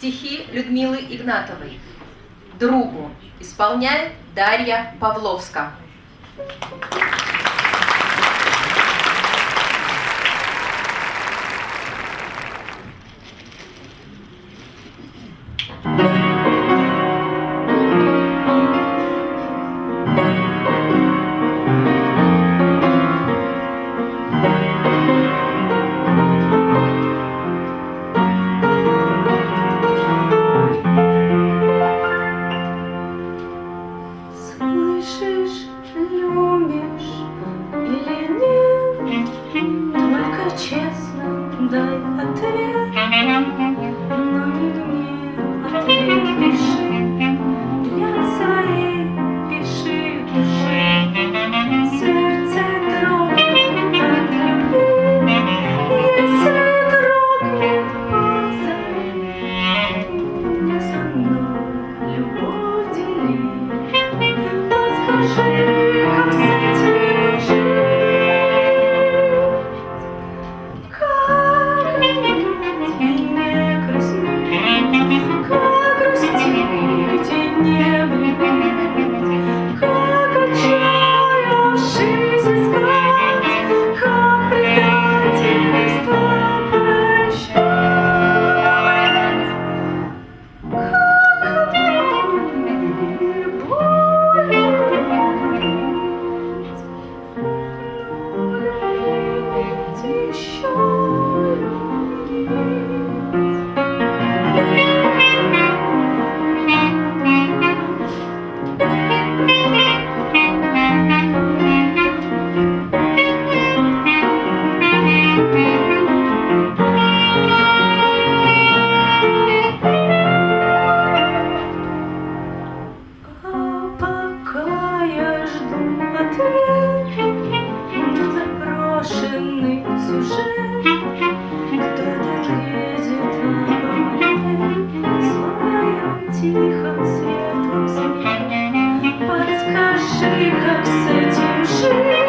Стихи Людмилы Игнатовой. Другу исполняет Дарья Павловска. Thank you. Thank you. Тихо, светлом сне Подскажи, как с этим жить?